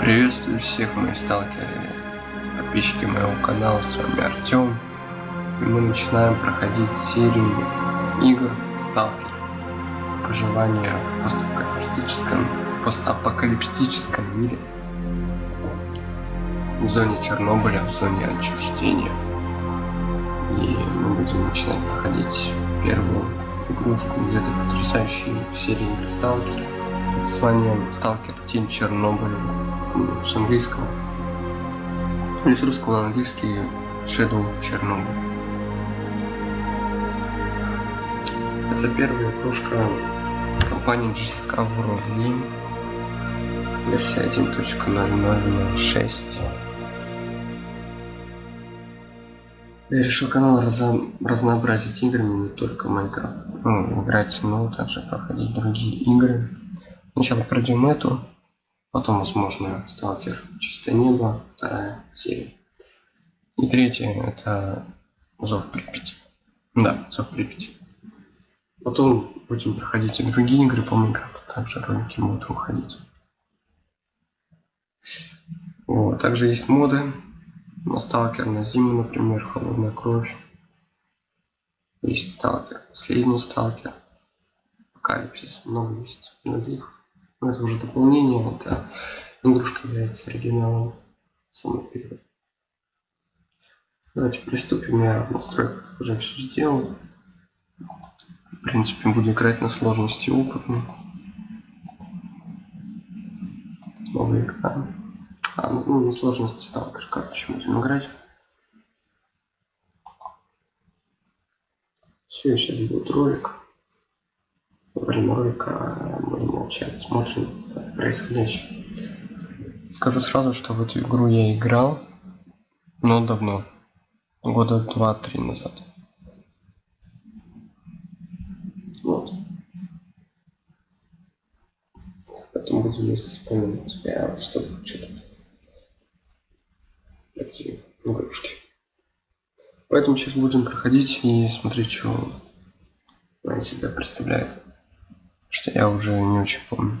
Приветствую всех мои сталкеры, подписчики моего канала, с вами Артем. И мы начинаем проходить серию игр Сталкер. Проживание в постапокалиптическом, постапокалиптическом мире. В зоне Чернобыля, в зоне отчуждения. И мы будем начинать проходить первую игрушку из этой потрясающей серии игр Сталкер. С вами Сталкер Тень Чернобыля с английского. Или с русского на английский Shadow of Chernobyl. Это первая игрушка компании Discovery версия 1.0006 Я решил канал разо... разнообразить играми, не только Майнкрафт. Ну, играть но также проходить другие игры. Сначала пройдем эту, потом, возможно, Сталкер Чистое Небо, вторая серия. И третья это Зов Припяти. Да, Зов Припяти. Потом будем проходить и другие игры по Майнкрафту, также ролики будут выходить. Вот. Также есть моды на Сталкер, на Зиму, например, Холодная Кровь. Есть Сталкер, Последний Сталкер, Апокалипсис, много есть других. Это уже дополнение, это игрушка является оригиналом самый первый. Давайте приступим, я в настройках уже все сделал. В принципе, буду играть на сложности опытно. Новый экран. А, ну на сложности сталкер, короче, будем играть. Все, сейчас будет ролик. Ролика будем молчать, смотрим происходящее. Скажу сразу, что в эту игру я играл, но давно. Года два-три назад. Вот. Потом буду вместе вспоминать. Я что что-то эти игрушки. Поэтому сейчас будем проходить и смотреть, что она себя представляет. Что я уже не очень помню.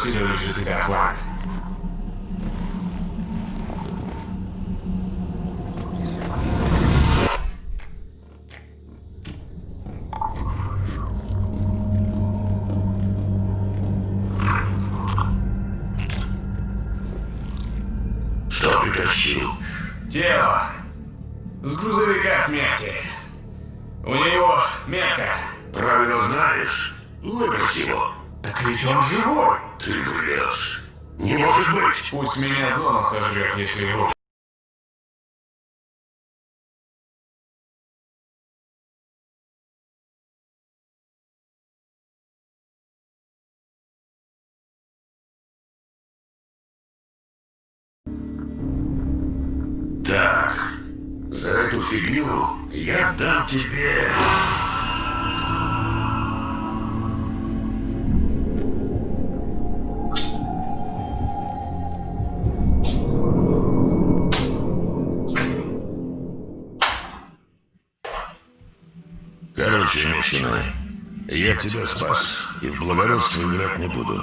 Посмотрим, что сидит за тебя Пусть меня зона сожрет, если вру. Так, за эту фигню я дам тебе... я тебя спас и в благородство играть не буду.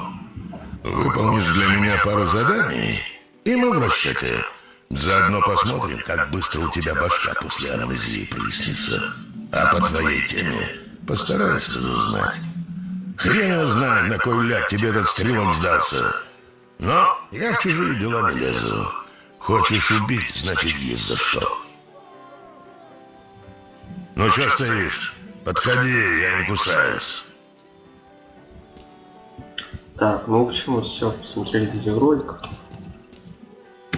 Выполнишь для меня пару заданий, и мы в расчете. Заодно посмотрим, как быстро у тебя башка после амнезии прояснится. А по твоей теме постараюсь разузнать. Хрен его знает, на кой ляд тебе этот стрелом сдался. Но я в чужие дела не лезу. Хочешь убить, значит, есть за что. Ну что стоишь? Подходи, я не кусаюсь. Так, ну в общем, вот все, посмотрели видеоролик.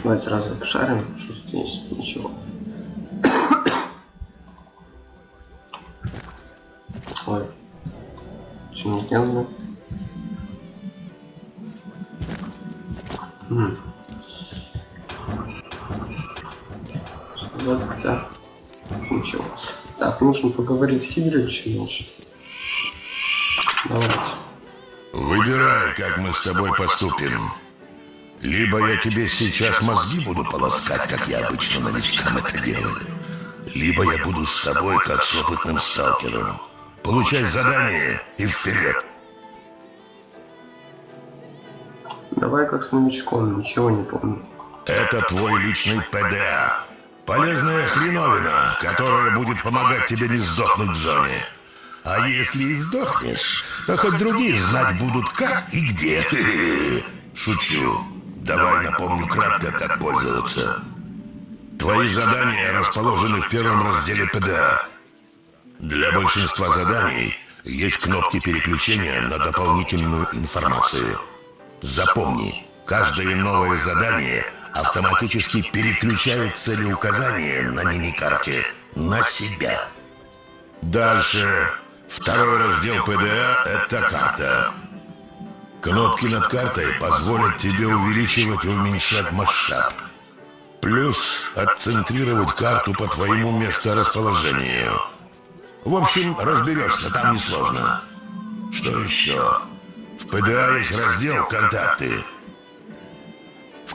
Давайте сразу пошарим, что здесь ничего. Ой, что не сделано? Нужно поговорить с Игоревичем, значит. Давайте. Выбирай, как мы с тобой поступим. Либо я тебе сейчас мозги буду полоскать, как я обычно новичкам это делаю. Либо я буду с тобой, как с опытным сталкером. Получай задание и вперед. Давай как с новичком, ничего не помню. Это твой личный ПДА. Полезная хреновина, которая будет помогать тебе не сдохнуть в зоне. А если и сдохнешь, то хоть другие знать будут как и где. Шучу. Давай напомню кратко, как пользоваться. Твои задания расположены в первом разделе ПДА. Для большинства заданий есть кнопки переключения на дополнительную информацию. Запомни, каждое новое задание автоматически переключает целеуказание на миникарте на себя. Дальше. Второй раздел ПДА – это карта. Кнопки над картой позволят тебе увеличивать и уменьшать масштаб. Плюс отцентрировать карту по твоему месторасположению. В общем, разберешься, там несложно. Что еще? В ПДА есть раздел «Контакты».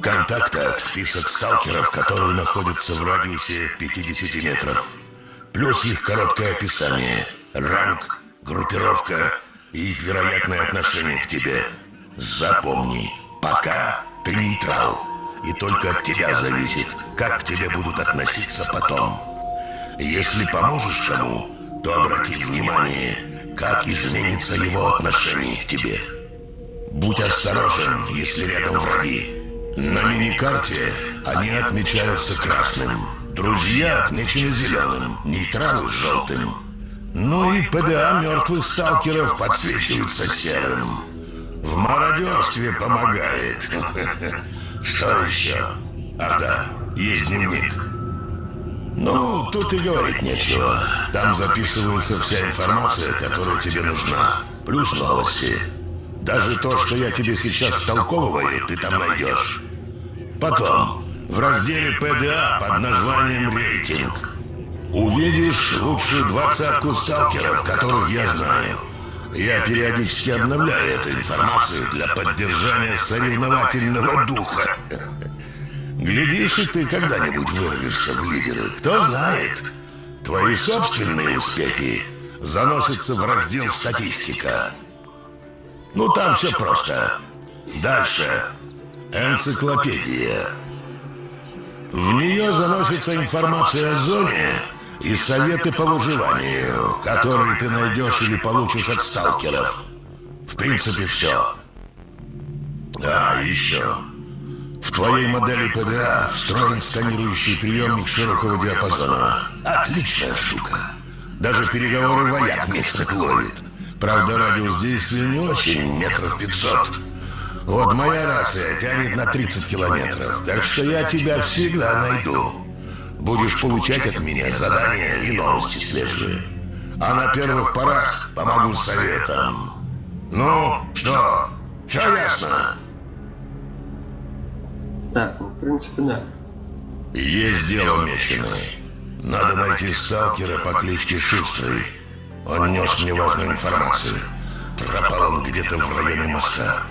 Контактах список сталкеров, которые находятся в радиусе 50 метров. Плюс их короткое описание, ранг, группировка и их вероятное отношение к тебе. Запомни, пока ты нейтрал. И только от тебя зависит, как к тебе будут относиться потом. Если поможешь кому, то обрати внимание, как изменится его отношение к тебе. Будь осторожен, если рядом враги. На миникарте они отмечаются красным. Друзья отмечены зеленым, нейтралы желтым. Ну и ПДА мертвых сталкеров подсвечиваются серым. В мародерстве помогает. Что еще? Ах да, есть дневник. Ну, тут и говорить нечего. Там записывается вся информация, которая тебе нужна. Плюс новости. Даже то, что я тебе сейчас втолковываю, ты там найдешь. Потом, в разделе ПДА под названием «Рейтинг» увидишь лучшую двадцатку сталкеров, которых я знаю. Я периодически обновляю эту информацию для поддержания соревновательного духа. Глядишь, и ты когда-нибудь вырвешься в лидеры. Кто знает, твои собственные успехи заносятся в раздел «Статистика». Ну, там все просто. Дальше. Энциклопедия. В нее заносится информация о зоне и советы по выживанию, которые ты найдешь или получишь от сталкеров. В принципе, все. Да, еще. В твоей модели ПДА встроен сканирующий приемник широкого диапазона. Отличная штука. Даже переговоры вояк местных ловит. Правда, радиус действия не очень, метров пятьсот. Вот моя рация тянет на 30 километров, так что я тебя всегда найду. Будешь получать от меня задания и новости свежие. А на первых порах помогу советом. Ну, что? Все ясно? Так, ну, в принципе, да. Есть дело меченое. Надо найти сталкера по кличке Шустрый. Он нес мне важную информацию. Пропал он где-то в районе моста.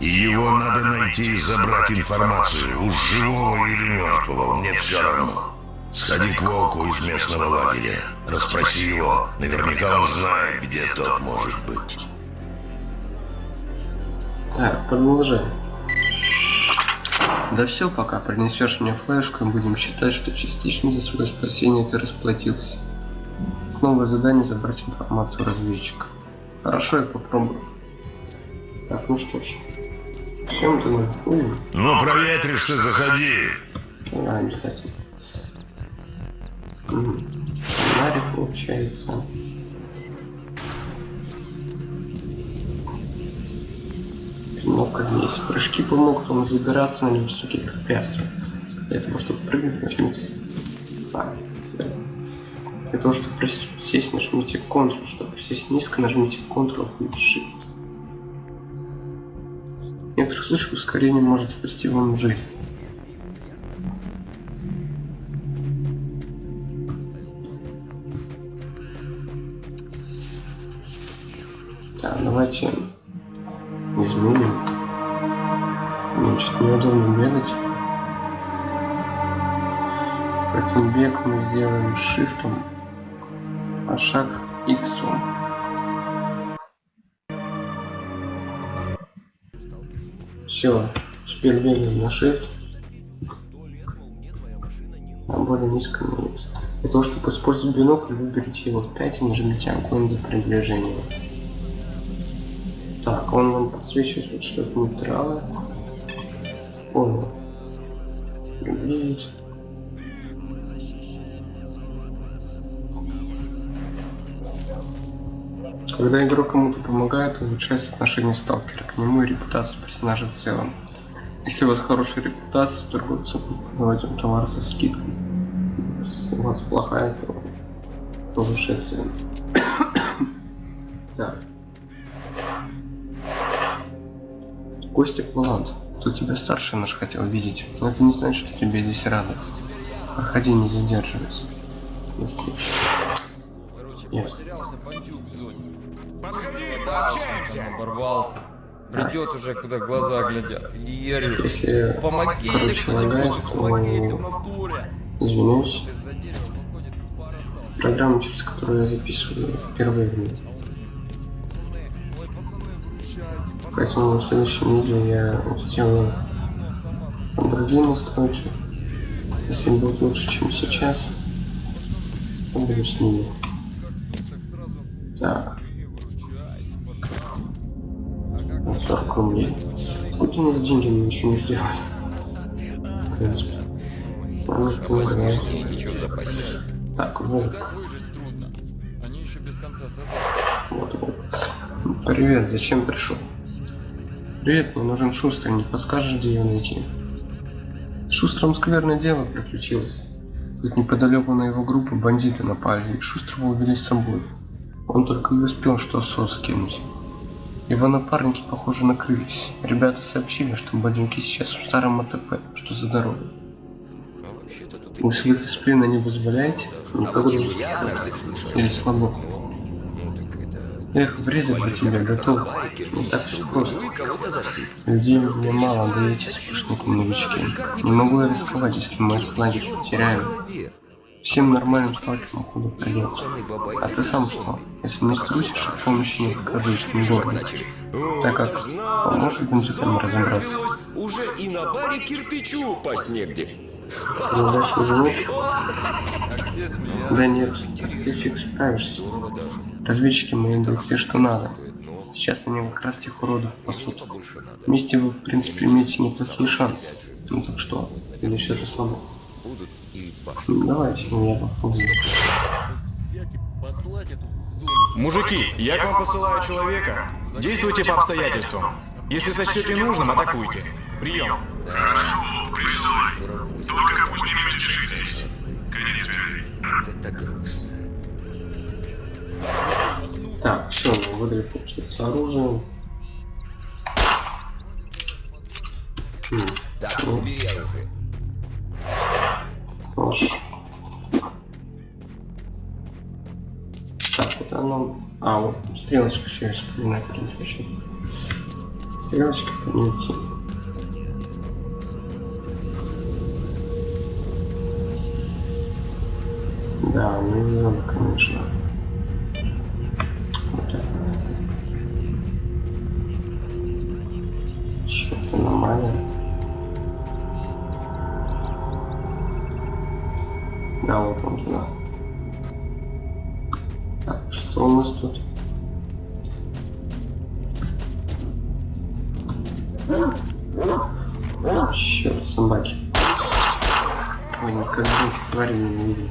И его надо найти и забрать информацию. Уж живого или мертвого, мне все равно. Сходи к волку из местного лагеря. Расспроси его. Наверняка он знает, где тот может быть. Так, продолжаем. Да все, пока принесешь мне флешку, и будем считать, что частично за свое спасение ты расплатился. Новое задание забрать информацию разведчика. Хорошо, я попробую. Так, ну что ж. Всем ты наверху. Ну, проветришься, заходи. Да, обязательно. Фонарик получается. Кнопка есть. Прыжки помогут вам забираться на невысокие препятствия. Для того, чтобы прыгнуть. А, свет. Для того, чтобы присесть, нажмите Ctrl. Чтобы присесть низко, нажмите Ctrl и Shift. В некоторых случаях ускорение может спасти вам жизнь. Так, давайте изменим. Значит, неудобно бегать. Поэтому бег мы сделаем шифтом, шаг иксом. Все, теперь бегаем на shift. На более низком минус. Для того, чтобы использовать бинокль, выберите его в 5 и нажмите огонь до приближения. Так, он нам подсвечивает, вот, что это нейтралы. Когда игрок кому-то помогает, улучшается отношение сталкера к нему и репутация персонажа в целом. Если у вас хорошая репутация, торговцы вам товар со скидкой. Если у вас плохая, то повышает цену. так. Костик Валант, кто тебя старше наш хотел видеть, но это не значит, что тебе здесь рады. Проходи, не задерживайся. До встречи. Ясно. Подходи, там оборвался. Придет уже, куда глаза глядят. И орет. Если Помогите кто-нибудь, помогите в натуре. сталкеров. Программа, через которую я записываю впервые в мире. Поэтому в следующем видео я сделаю другие настройки. Если будет лучше, чем сейчас, то буду с ними. Так 40 рублей. Сколько у нас деньги, мы ничего не сделали. В принципе. Ну, запасе. Так, волк. Они. Вот волк. Привет, зачем пришел? Привет, мне нужен Шустрый, не подскажешь, где его найти? С Шустром скверное дело приключилось. Тут неподалеку на его группу бандиты напали, и Шустрого увели с собой. Он только и успел что сос скинуть. Его напарники, похоже, накрылись. Ребята сообщили, что бандюки сейчас в старом АТП, что за дорогой. А Вы своих из плена не вызволяете? Никого не. Или слабо? Ну. Эх, врезать бы тебя, готов. Не так все просто. И. Людей мне мало, да эти сплошняком новички. Не могу я рисковать, если мы этот лагерь потеряем. Всем нормальным сталкерам ходу придется. А ты сам что? Если не струсишь, от помощи не откажусь, не гордо. Так как поможет бандитам разобраться. Уже и на баре кирпичу упасть негде. Да нет, ты фиг справишься. Разведчики мои бойцы что надо. Сейчас они как раз тех уродов пасут. Вместе вы, в принципе, имеете неплохие шансы. Ну так что, или все же слабо? Будут и башни. Ну, Давайте, я попробую. Взять и послать эту зону. Мужики, я к вам посылаю человека. Действуйте по обстоятельствам. Если сочтете нужным, атакуйте. Прием. Это так грустно. Так, все, мы выдали, получается, оружие. М, Так, убери оружие. Прошу. Шашку-то оно... Ну, а, вот стрелочка все я в принципе, что... Стрелочка понятие. Да, ну, нельзя, конечно. Что у нас тут? Черт, собаки. Ой, никогда этих тварей не видел.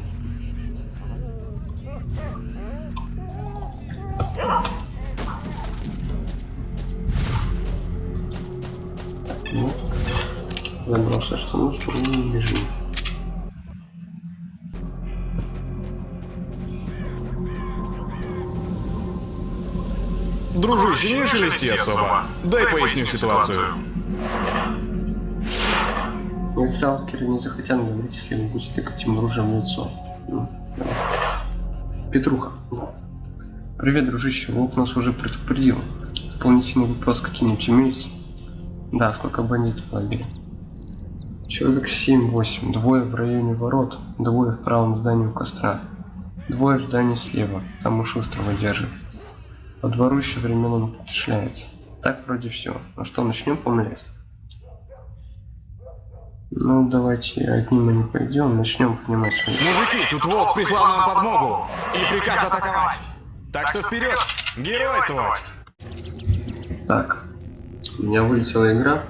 Ну, забрал все, что нужно, и бежим. Дружище, не шелести особо. Дай поясню ситуацию. И сталкеры не захотят говорить, если вы будете тыкать им оружием в лицо. Ну. Петруха. Привет, дружище. Волк нас уже предупредил. Дополнительный вопрос какие-нибудь имеются? Да, сколько бандитов в лагере? Человек 7-8. Двое в районе ворот, двое в правом здании у костра. Двое в здании слева. Там у Шустрого держит. По двору еще временами шляется. Так вроде все. Ну что, начнем помлять? Ну, давайте одним мы не пойдем, начнем поднимать свои. Мужики, тут волк прислал нам подмогу и приказ атаковать. Так что вперед, геройствовать! Так, у меня вылетела игра.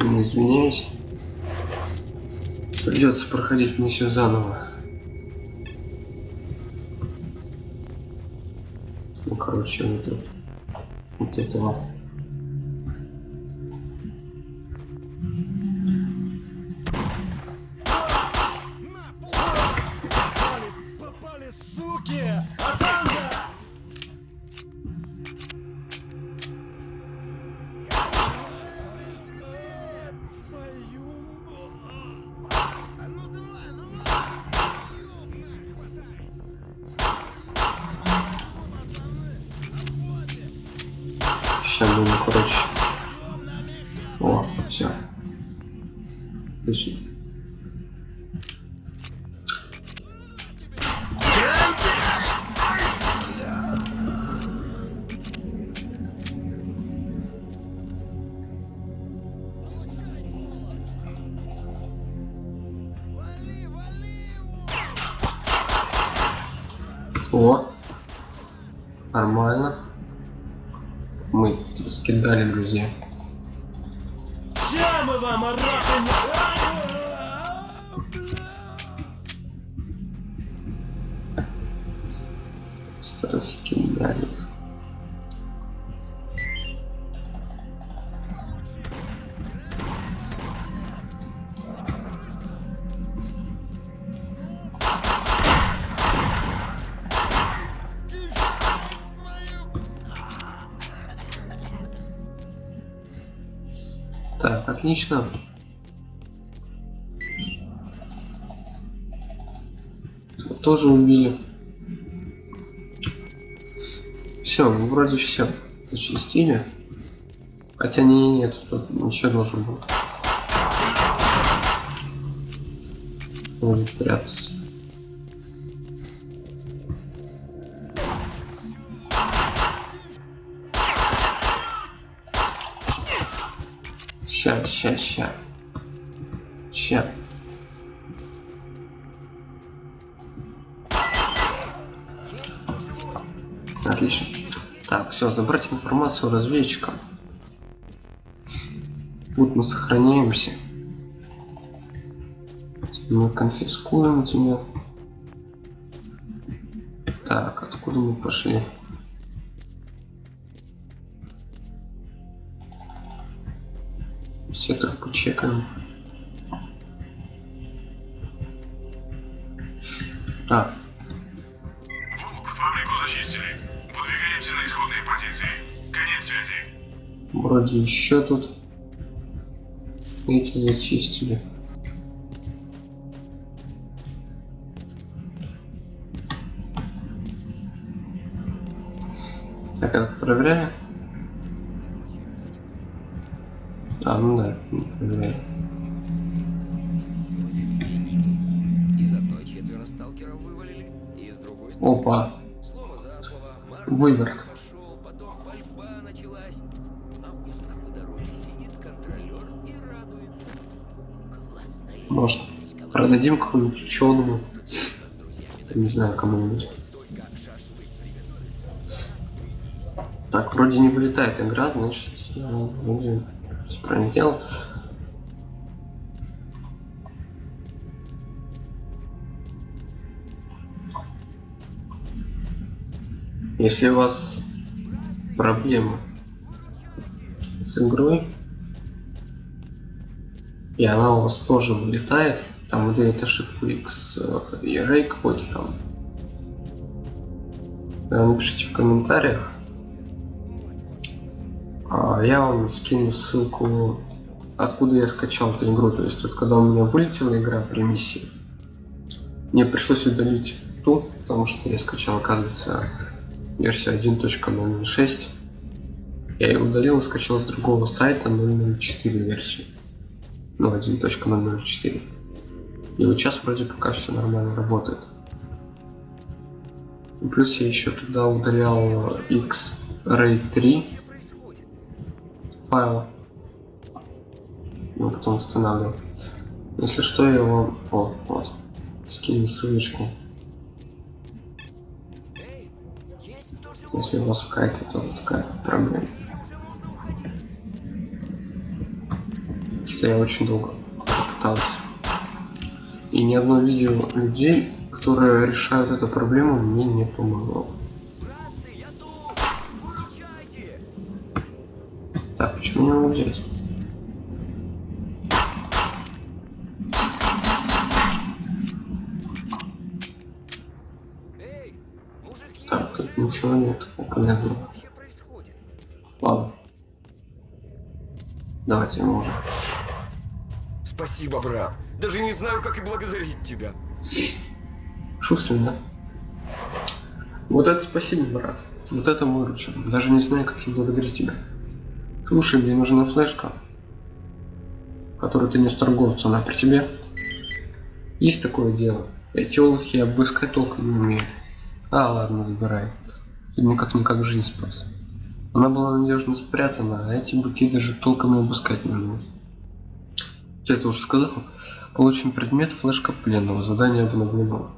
Ну, извиняюсь. Придется проходить все заново. Короче, вот. Вот этого. Сейчас будем, короче. О, все. Отлично. Раскидали, друзья. Так, отлично. Этого тоже убили. Все, ну вроде все. Зачистили. Хотя не, не, нет, тут еще должен был. Будет прятаться. Ща, ща, ща. Отлично. Так, все, забрать информацию разведчика. Тут мы сохраняемся. Мы конфискуем тебя. Так, откуда мы пошли? Все трупы чекаем. А, Фабрику зачистили. Выдвигаемся на исходные позиции. Конец связи. вроде еще тут эти зачистили. Классная Может, продадим какому-нибудь ученому, не знаю, кому-нибудь. Так, вроде не вылетает игра, значит, я вроде все правильно сделал. Если у вас проблемы с игрой, и она у вас тоже вылетает, там выдает ошибку X и array какой-то там, э, напишите в комментариях, а, я вам скину ссылку, откуда я скачал эту игру. То есть вот когда у меня вылетела игра при миссии, мне пришлось удалить ту, потому что я скачал, оказывается, версию 1.006. Я ее удалил и скачал с другого сайта 004 версию. Ну, 1.004. И вот сейчас вроде пока все нормально работает. Плюс я еще туда удалял X-Ray 3 файл. Ну, потом устанавливал. Если что, я его... О, вот. Скину ссылочку. Если у вас какая-то тоже такая проблема. Что я очень долго пытался. И ни одно видео людей, которые решают эту проблему, мне не помогло. Так, почему не могу взять? Эй, мужики! Так, тут ничего нет происходит? Ладно. Давайте мы уже. Спасибо, брат. Даже не знаю, как и благодарить тебя. Шустрый, да? Вот это спасибо, брат. Вот это выручил. Даже не знаю, как я благодарить тебя. Слушай, мне нужна флешка, которую ты нес торговцу. Она при тебе? Есть такое дело. Эти олухи обыскать толком не умеют. А, ладно, забирай. Мне как-никак жизнь спас. Она была надежно спрятана, а эти быки даже толком и обыскать не умеют. Ты это уже сказал? Получим предмет флешка пленного. Задание обновлено.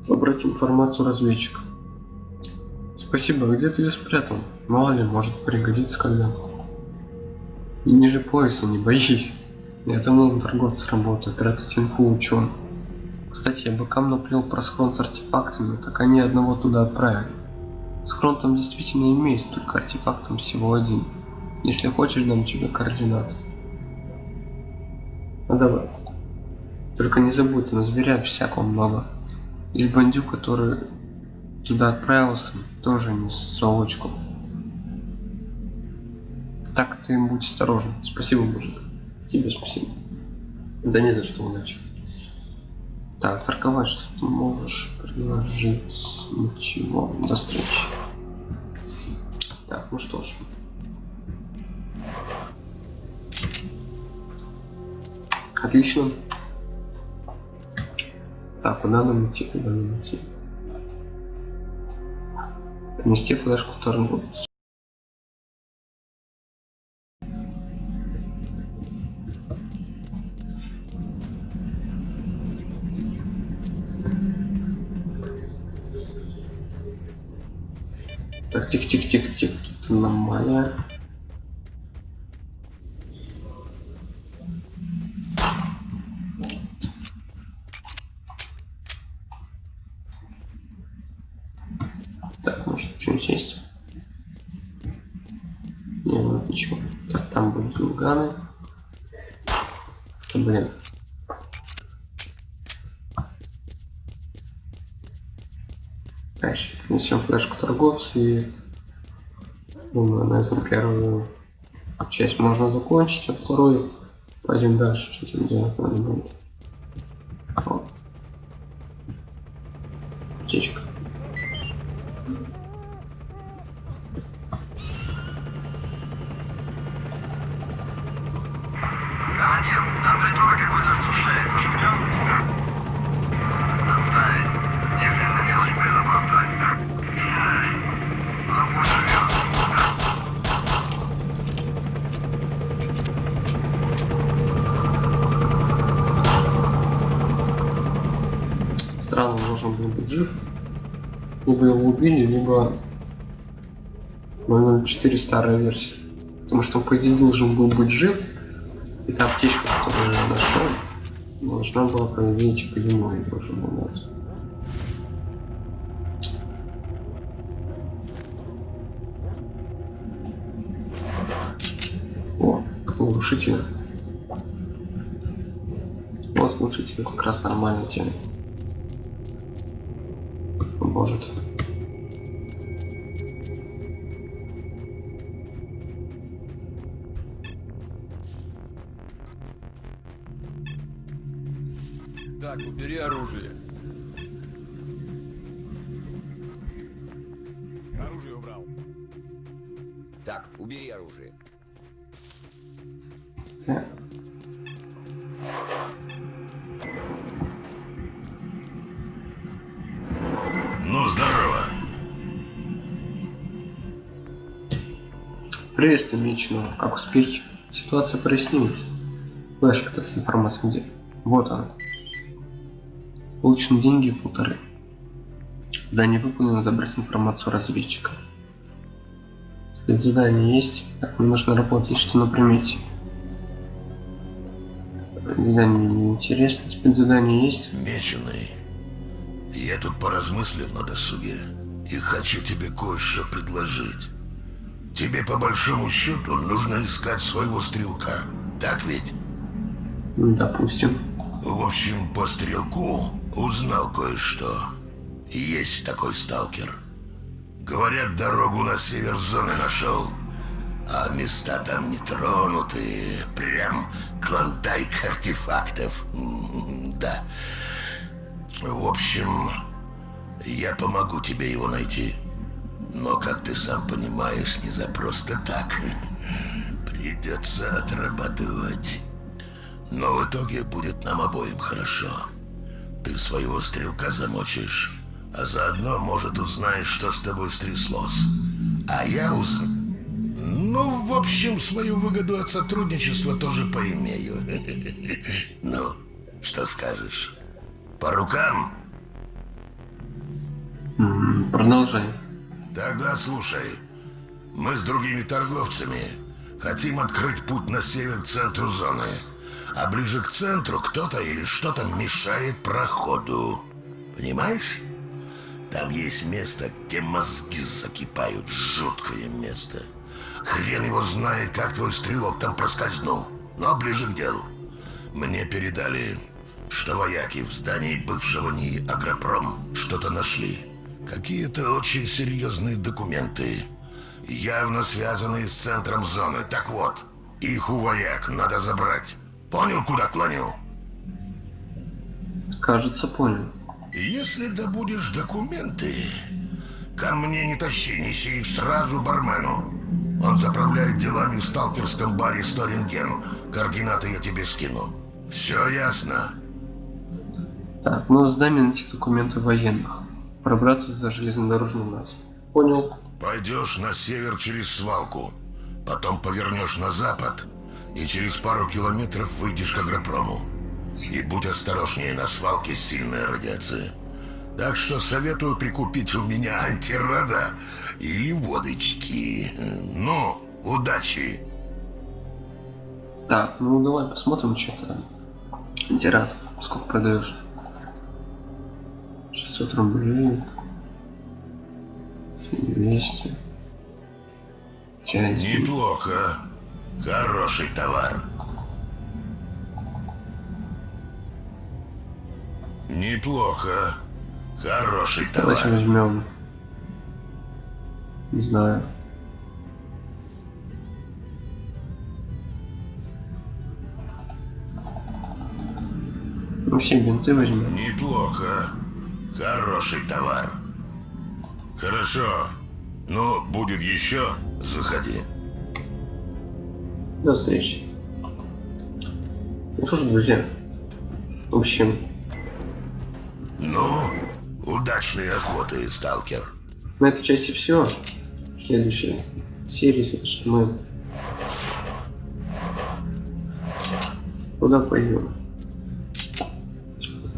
Собрать информацию разведчика. Спасибо, а где ты ее спрятал? Мало ли, может пригодится когда. И ниже пояса, не боись. Я там на торговце работаю, прятать инфу учен. Кстати, я быкам наплел про схрон с артефактами, так они одного туда отправили. Схрон там действительно имеется, только артефактом всего один. Если хочешь, дам тебе координаты. Ну давай. Только не забудь, там зверя всякого много. Из бандюк, который туда отправился, тоже не совочку. Так ты будь осторожен. Спасибо, мужик. Тебе спасибо. Да не за что, удачи. Так, торговать что ты можешь предложить? Ничего. До встречи. Так, ну что ж. Отлично. Так, куда нам идти, куда нам идти? Принести флешку торговцу. Так, тихо-тихо-тихо-тихо, тут аномалия. Так, может что-нибудь есть? Не, ну ничего. Так, там будут зулганы. Да блин. Принесем флешку торговцу и думаю, на этом первую часть можно закончить, а вторую пойдем дальше, что там делать надо будет. Должен был быть жив. Либо его убили, либо 004 старая версия. Потому что он, по идее, должен был быть жив. И та аптечка, которую я нашел, должна была, по идее, типа ему и должен был дать. О, глушитель. Вот глушитель как раз нормальная тема. Поможет. Так, убери оружие. Оружие убрал. Так, убери оружие. Приветствую, Меченого. Как успехи? Ситуация прояснилась. Флешка-то с информацией где? Вот она. Получены деньги полторы. Задание выполнено забрать информацию разведчика. Спецзадание есть. Так, мне нужно работать, что на примете. Задание неинтересно. Спецзадание есть. Меченый, я тут поразмыслил на досуге и хочу тебе кое-что предложить. Тебе по большому счету нужно искать своего стрелка, так ведь? Допустим. В общем, по стрелку узнал кое-что. Есть такой сталкер. Говорят, дорогу на север зоны нашел. А места там не тронуты. Прям клондайк артефактов. М, Да. В общем, я помогу тебе его найти. Но, как ты сам понимаешь, не за просто так. Придется отрабатывать. Но в итоге будет нам обоим хорошо. Ты своего стрелка замочишь, а заодно, может, узнаешь, что с тобой стряслось. А я уз... Ну, в общем, свою выгоду от сотрудничества тоже поимею. Ну, что скажешь? По рукам? Продолжай. Тогда слушай. Мы с другими торговцами хотим открыть путь на север к центру зоны. А ближе к центру кто-то или что-то мешает проходу. Понимаешь? Там есть место, где мозги закипают. Жуткое место. Хрен его знает, как твой стрелок там проскользнул. Но ближе к делу. Мне передали, что вояки в здании бывшего НИИ «Агропром» что-то нашли. Какие-то очень серьезные документы. Явно связанные с центром зоны. Так вот, их у вояк надо забрать. Понял, куда клоню? Кажется, понял. Если добудешь документы, ко мне не тащи, неси их сразу бармену. Он заправляет делами в сталкерском баре Сторинген. Координаты я тебе скину. Все ясно? Так, ну сдай мне найти документы военных. Пробраться за железнодорожным нас. Понял. Пойдешь на север через свалку, потом повернешь на запад и через пару километров выйдешь к агропрому. И будь осторожнее, на свалке сильная радиация. Так что советую прикупить у меня антирада или водочки. Ну, удачи! Так, ну давай посмотрим, что там. Антирад. Сколько продаешь? 600 рублей. 200. Часть. Неплохо. Хороший товар. Неплохо. Хороший товар. Давайте возьмем. Не знаю. Ну, все бинты возьмем. Неплохо. Хороший товар. Хорошо. Ну, будет еще, заходи. До встречи. Ну что ж, друзья. В общем, Ну, удачной охоты, сталкер. на этой части все. В следующей серии, значит, мы... Куда пойдем?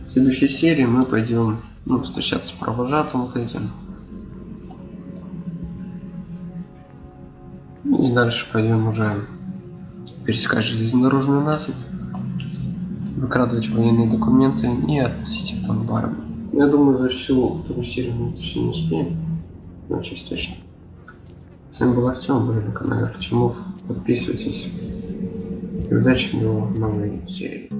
В следующей серии мы пойдем ну, встречаться с провожатым вот этим. И дальше пойдем уже перескать железнодорожную насыпь, выкрадывать военные документы и относить их там барам. Я думаю, за всю вторую серию мы это все не успеем. Ну, чуть точно. С вами был Артем, были на канале Артемов. Подписывайтесь. И удачи до новой серии.